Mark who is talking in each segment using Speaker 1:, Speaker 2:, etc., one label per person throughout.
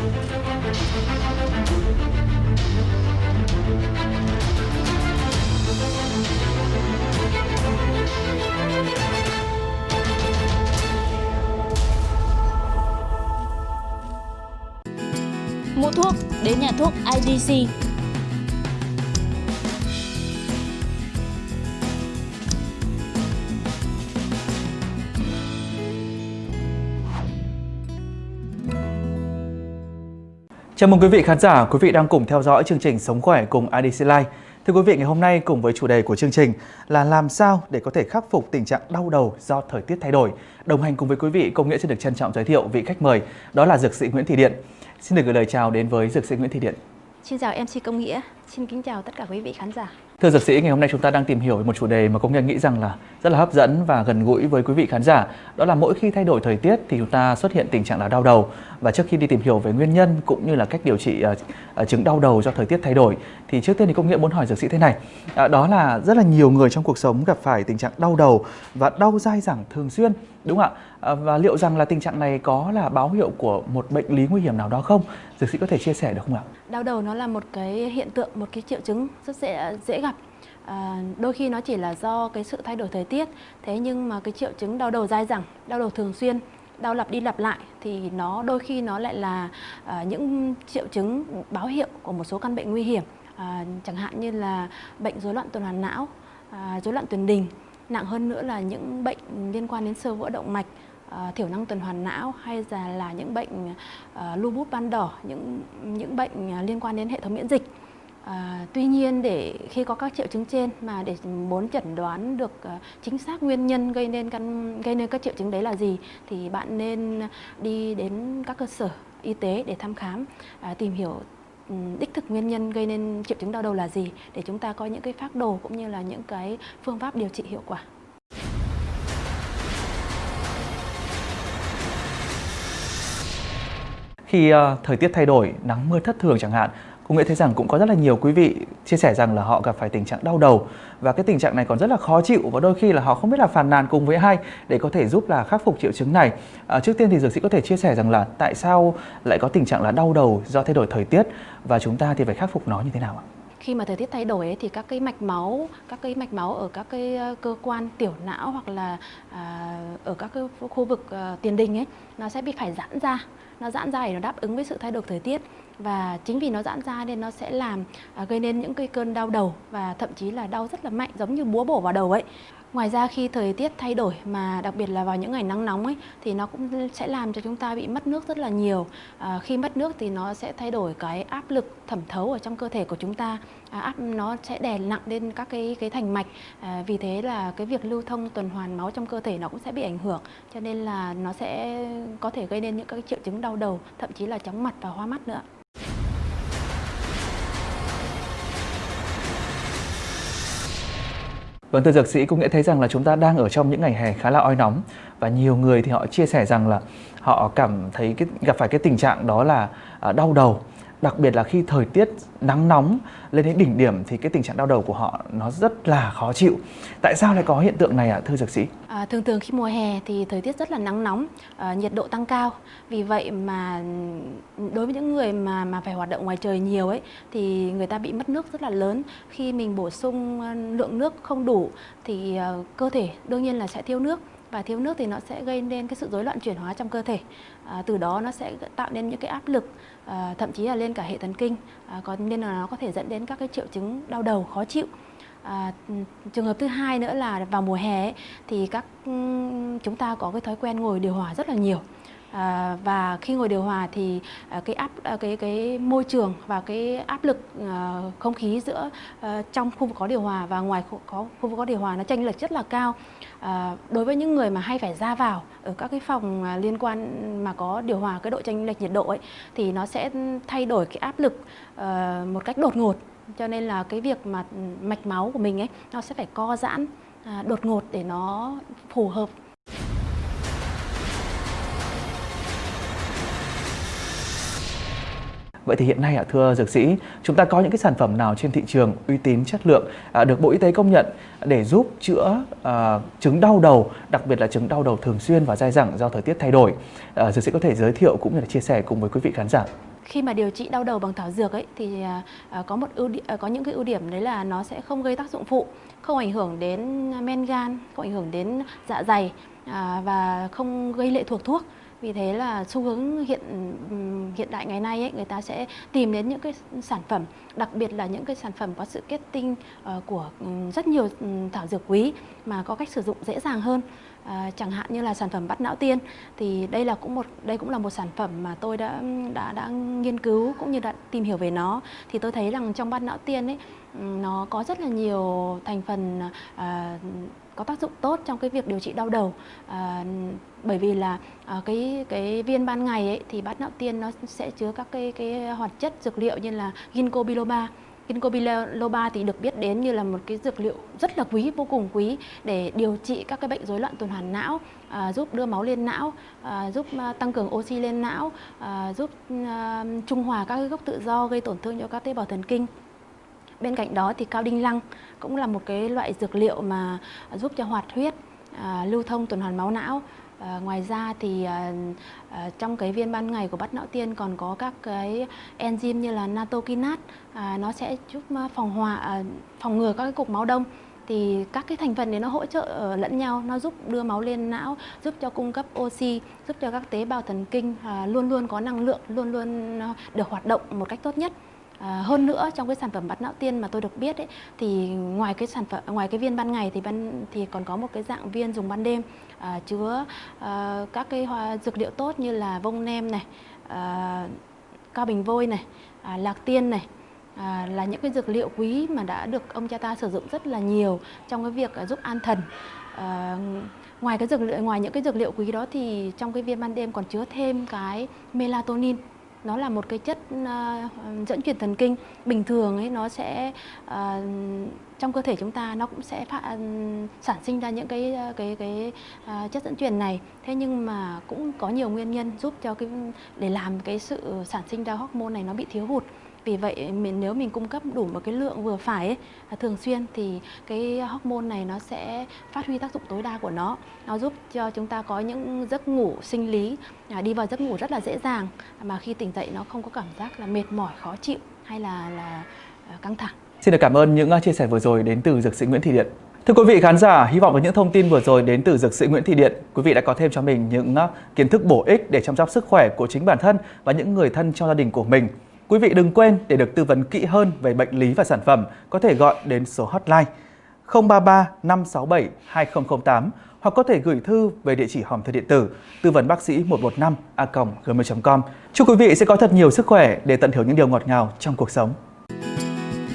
Speaker 1: Mua thuốc đến nhà thuốc IDC.
Speaker 2: Chào mừng quý vị khán giả, quý vị đang cùng theo dõi chương trình Sống khỏe cùng IDC Life. Thưa quý vị, ngày hôm nay cùng với chủ đề của chương trình là làm sao để có thể khắc phục tình trạng đau đầu do thời tiết thay đổi. Đồng hành cùng với quý vị, công nghĩa sẽ được trân trọng giới thiệu vị khách mời, đó là dược sĩ Nguyễn Thị Điện. Xin được gửi lời chào đến với dược sĩ Nguyễn Thị Điện.
Speaker 3: Xin chào MC Công Nghĩa, xin kính chào tất cả quý vị khán giả.
Speaker 2: Thưa dược sĩ, ngày hôm nay chúng ta đang tìm hiểu một chủ đề mà công nhân nghĩ rằng là rất là hấp dẫn và gần gũi với quý vị khán giả. Đó là mỗi khi thay đổi thời tiết thì chúng ta xuất hiện tình trạng là đau đầu. Và trước khi đi tìm hiểu về nguyên nhân cũng như là cách điều trị uh, chứng đau đầu do thời tiết thay đổi thì trước tiên thì công nghĩa muốn hỏi dược sĩ thế này. Uh, đó là rất là nhiều người trong cuộc sống gặp phải tình trạng đau đầu và đau dai dẳng thường xuyên, đúng không ạ? Uh, và liệu rằng là tình trạng này có là báo hiệu của một bệnh lý nguy hiểm nào đó không? Dược sĩ có thể chia sẻ được không ạ?
Speaker 3: Đau đầu nó là một cái hiện tượng, một cái triệu chứng rất dễ dễ gặp À, đôi khi nó chỉ là do cái sự thay đổi thời tiết. Thế nhưng mà cái triệu chứng đau đầu dai dẳng đau đầu thường xuyên đau lặp đi lặp lại thì nó đôi khi nó lại là à, những triệu chứng báo hiệu của một số căn bệnh nguy hiểm. À, chẳng hạn như là bệnh rối loạn tuần hoàn não à, rối loạn tiền đình nặng hơn nữa là những bệnh liên quan đến sơ vữa động mạch à, thiểu năng tuần hoàn não hay là là những bệnh à, lupus ban đỏ những những bệnh à, liên quan đến hệ thống miễn dịch. À, tuy nhiên để khi có các triệu chứng trên mà để muốn chẩn đoán được uh, chính xác nguyên nhân gây nên căn gây nên các triệu chứng đấy là gì thì bạn nên đi đến các cơ sở y tế để thăm khám uh, tìm hiểu um, đích thực nguyên nhân gây nên triệu chứng đau đầu là gì để chúng ta có những cái phác đồ cũng như là những cái phương pháp điều trị hiệu quả.
Speaker 2: Khi uh, thời tiết thay đổi, nắng mưa thất thường chẳng hạn Cô Nghĩa thấy rằng cũng có rất là nhiều quý vị chia sẻ rằng là họ gặp phải tình trạng đau đầu và cái tình trạng này còn rất là khó chịu và đôi khi là họ không biết là phàn nàn cùng với ai để có thể giúp là khắc phục triệu chứng này. À, trước tiên thì dược sĩ có thể chia sẻ rằng là tại sao lại có tình trạng là đau đầu do thay đổi thời tiết và chúng ta thì phải khắc phục nó như thế nào ạ?
Speaker 3: Khi mà thời tiết thay đổi ấy, thì các cái mạch máu các cái mạch máu ở các cái ờ, cơ quan tiểu não hoặc là à, ở các cái khu vực à, tiền đình ấy nó sẽ bị phải giãn ra. Nó giãn ra để nó đáp ứng với sự thay đổi thời tiết. Và chính vì nó giãn ra nên nó sẽ làm à, gây nên những cái cơn đau đầu và thậm chí là đau rất là mạnh giống như búa bổ vào đầu ấy. Ngoài ra khi thời tiết thay đổi mà đặc biệt là vào những ngày nắng nóng ấy thì nó cũng sẽ làm cho chúng ta bị mất nước rất là nhiều. À, khi mất nước thì nó sẽ thay đổi cái áp lực thẩm thấu ở trong cơ thể của chúng ta. À, áp nó sẽ đè nặng lên các cái cái thành mạch. À, vì thế là cái việc lưu thông tuần hoàn máu trong cơ thể nó cũng sẽ bị ảnh hưởng. Cho nên là nó sẽ có thể gây nên những các triệu chứng đau đầu, thậm chí là chóng mặt và hoa mắt nữa.
Speaker 2: Vâng thưa dược sĩ cũng nghĩa thấy rằng là chúng ta đang ở trong những ngày hè khá là oi nóng và nhiều người thì họ chia sẻ rằng là họ cảm thấy cái, gặp phải cái tình trạng đó là à, đau đầu đặc biệt là khi thời tiết nắng nóng lên đến đỉnh điểm thì cái tình trạng đau đầu của họ nó rất là khó chịu. Tại sao lại có hiện tượng này ạ à, thưa dược sĩ?
Speaker 3: À, thường thường khi mùa hè thì thời tiết rất là nắng nóng, à, nhiệt độ tăng cao. Vì vậy mà ừ, đối với những người mà mà phải hoạt động ngoài trời nhiều ấy thì người ta bị mất nước rất là lớn. Khi mình bổ sung lượng nước không đủ thì ờ, cơ thể đương nhiên là sẽ thiếu nước và thiếu nước thì nó sẽ gây nên cái sự rối loạn chuyển hóa trong cơ thể. À, từ đó nó sẽ tạo nên những cái áp lực à, thậm chí là lên cả hệ thần kinh à, còn nên là nó có thể dẫn đến các cái triệu chứng đau đầu khó chịu. À, trường hợp thứ hai nữa là vào mùa hè ấy, thì các chúng ta có cái thói quen ngồi điều hòa rất là nhiều. À, và khi ngồi điều hòa thì à, cái áp à, cái cái môi trường và cái áp lực à, không khí giữa à, trong khu vực có điều hòa và ngoài khu, có khu vực có điều hòa nó chênh lệch rất là cao. À, đối với những người mà hay phải ra vào ở các cái phòng à, liên quan mà có điều hòa cái độ chênh lệch nhiệt độ ấy thì nó sẽ thay đổi cái áp lực à, một cách đột ngột cho nên là cái việc mà ừ, mạch máu của mình ấy nó sẽ phải co giãn à, đột ngột để nó phù hợp
Speaker 2: Vậy thì hiện nay ạ thưa dược sĩ, chúng ta có những cái sản phẩm nào trên thị trường uy tín chất lượng à, được Bộ Y tế công nhận để giúp chữa à, chứng đau đầu, đặc biệt là chứng đau đầu thường xuyên và dai dẳng do thời tiết thay đổi. À, dược sĩ có thể giới thiệu cũng như là chia sẻ cùng với quý vị khán giả.
Speaker 3: khi mà điều trị đau đầu bằng thảo dược ấy thì có một ưu điểm, có những cái ưu điểm đấy là nó sẽ không gây tác dụng phụ, không ảnh hưởng đến men gan, không ảnh hưởng đến dạ dày và không gây lệ thuộc thuốc. Vì thế là xu hướng hiện hiện đại ngày nay ấy, người ta sẽ tìm đến những cái sản phẩm, đặc biệt là những cái sản phẩm có sự kết tinh uh, của rất nhiều thảo dược quý mà có cách sử dụng dễ dàng hơn. À, chẳng hạn như là sản phẩm bắt não tiên thì đây là cũng một đây cũng là một sản phẩm mà tôi đã đã đã nghiên cứu cũng như đã tìm hiểu về nó thì tôi thấy rằng trong bắt não tiên ấy nó có rất là nhiều thành phần à, có tác dụng tốt trong cái việc điều trị đau đầu à, bởi vì là à, cái cái viên ban ngày ấy thì bát não tiên nó sẽ chứa các cái cái hoạt chất dược liệu như là ginkgo biloba Ginkgo biloba thì được biết đến như là một cái dược liệu rất là quý, vô cùng quý để điều trị các cái bệnh rối loạn tuần hoàn não, à, giúp đưa máu lên não, à, giúp à, tăng cường oxy lên não, à, giúp à, trung hòa các cái gốc tự do gây tổn thương cho các tế bào thần kinh. Bên cạnh đó thì cao đinh lăng cũng là một cái loại dược liệu mà giúp cho hoạt huyết, à, lưu thông tuần hoàn máu não. À, ngoài ra thì à, à, trong cái viên ban ngày của bát não tiên còn có các cái enzyme như là natokinat. À, nó sẽ giúp à, phòng hòa à, phòng ngừa các cái cục máu đông. Thì các cái thành phần đấy nó hỗ trợ ờ, lẫn nhau nó giúp đưa máu lên não giúp cho cung cấp oxy giúp cho các tế bào thần kinh à, luôn luôn có năng lượng luôn luôn ờ, được hoạt động một cách tốt nhất. À, hơn nữa trong cái sản phẩm bát não tiên mà tôi được biết ấy, thì ngoài cái sản phẩm ngoài cái viên ban ngày thì ban thì còn có một cái dạng viên dùng ban đêm à, chứa à, các cái hoa dược liệu tốt như là vông nem này, à, cao bình vôi này, à, lạc tiên này à, là những cái dược liệu quý mà đã được ông cha ta sử dụng rất là nhiều trong cái việc à, giúp an thần. À, ngoài cái dược liệu ngoài những cái dược liệu quý đó thì trong cái viên ban đêm còn chứa thêm cái melatonin nó là một cái chất uh, dẫn truyền thần kinh. Bình thường ấy nó sẽ uh, trong cơ thể chúng ta nó cũng sẽ phát, ừ, sản sinh ra những cái ờ, cái cái uh, chất dẫn truyền này. Thế nhưng mà cũng có nhiều nguyên nhân giúp cho cái để làm cái sự sản sinh ra hormone này nó bị thiếu hụt vì vậy mình nếu mình cung cấp đủ một cái lượng vừa phải ấy, à, thường xuyên thì cái hormone này nó sẽ phát huy tác dụng tối đa của nó nó giúp cho chúng ta có những giấc ngủ sinh lý à, đi vào giấc ngủ rất là dễ dàng mà khi tỉnh dậy nó không có cảm giác là mệt mỏi khó chịu hay là là à, căng thẳng
Speaker 2: Xin được cảm ơn những chia sẻ vừa rồi đến từ dược sĩ Nguyễn Thị Điện. Thưa quý vị khán giả, hy vọng với những thông tin vừa rồi đến từ dược sĩ Nguyễn Thị Điện, quý vị đã có thêm cho mình những kiến thức bổ ích để chăm sóc sức khỏe của chính bản thân và những người thân trong gia đình của mình. Quý vị đừng quên để được tư vấn kỹ hơn về bệnh lý và sản phẩm, có thể gọi đến số hotline 033 567 2008 hoặc có thể gửi thư về địa chỉ hòm thư điện tử tư vấn bác sĩ 115 a gmail.com. Chúc quý vị sẽ có thật nhiều sức khỏe để tận hưởng những điều ngọt ngào trong cuộc sống.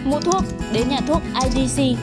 Speaker 1: Mua thuốc đến nhà thuốc IDC